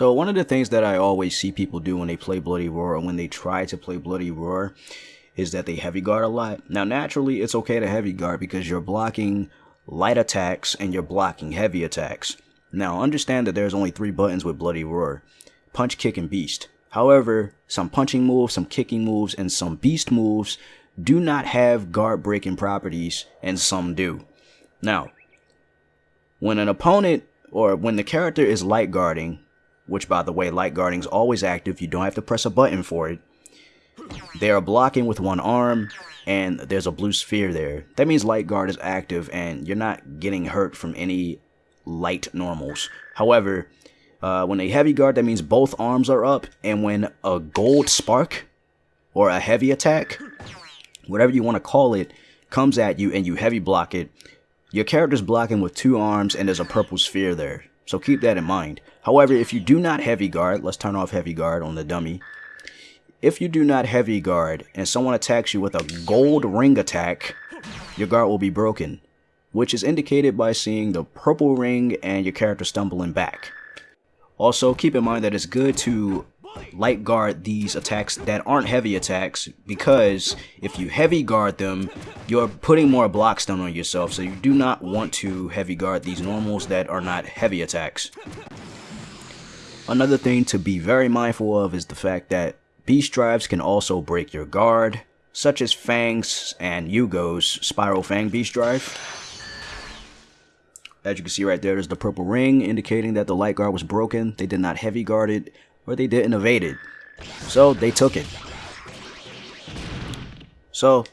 So one of the things that I always see people do when they play Bloody Roar or when they try to play Bloody Roar is that they heavy guard a lot. Now naturally it's okay to heavy guard because you're blocking light attacks and you're blocking heavy attacks. Now understand that there's only three buttons with Bloody Roar. Punch, kick, and beast. However, some punching moves, some kicking moves, and some beast moves do not have guard breaking properties and some do. Now, when an opponent or when the character is light guarding, which by the way, light guarding is always active. You don't have to press a button for it. They are blocking with one arm and there's a blue sphere there. That means light guard is active and you're not getting hurt from any light normals. However, uh, when a heavy guard, that means both arms are up. And when a gold spark or a heavy attack, whatever you want to call it, comes at you and you heavy block it, your character's blocking with two arms and there's a purple sphere there. So keep that in mind. However, if you do not heavy guard, let's turn off heavy guard on the dummy. If you do not heavy guard and someone attacks you with a gold ring attack, your guard will be broken, which is indicated by seeing the purple ring and your character stumbling back. Also, keep in mind that it's good to light guard these attacks that aren't heavy attacks because if you heavy guard them, you're putting more block stun on yourself. So you do not want to heavy guard these normals that are not heavy attacks. Another thing to be very mindful of is the fact that beast drives can also break your guard, such as Fang's and Yugo's Spiral Fang Beast Drive. As you can see right there, there's the purple ring indicating that the light guard was broken. They did not heavy guard it, or they didn't evade it. So they took it. So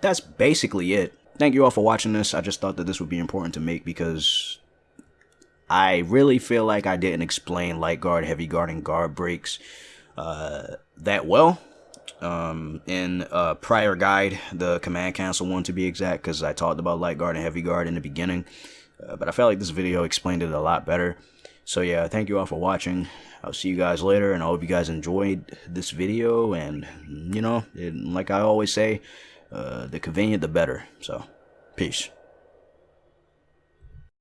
that's basically it. Thank you all for watching this. I just thought that this would be important to make because I really feel like I didn't explain light guard, heavy guard, and guard breaks uh, that well um, in a prior guide, the command cancel one to be exact, because I talked about light guard and heavy guard in the beginning. Uh, but I felt like this video explained it a lot better. So yeah, thank you all for watching. I'll see you guys later, and I hope you guys enjoyed this video. And, you know, it, like I always say, uh, the convenient, the better. So, peace.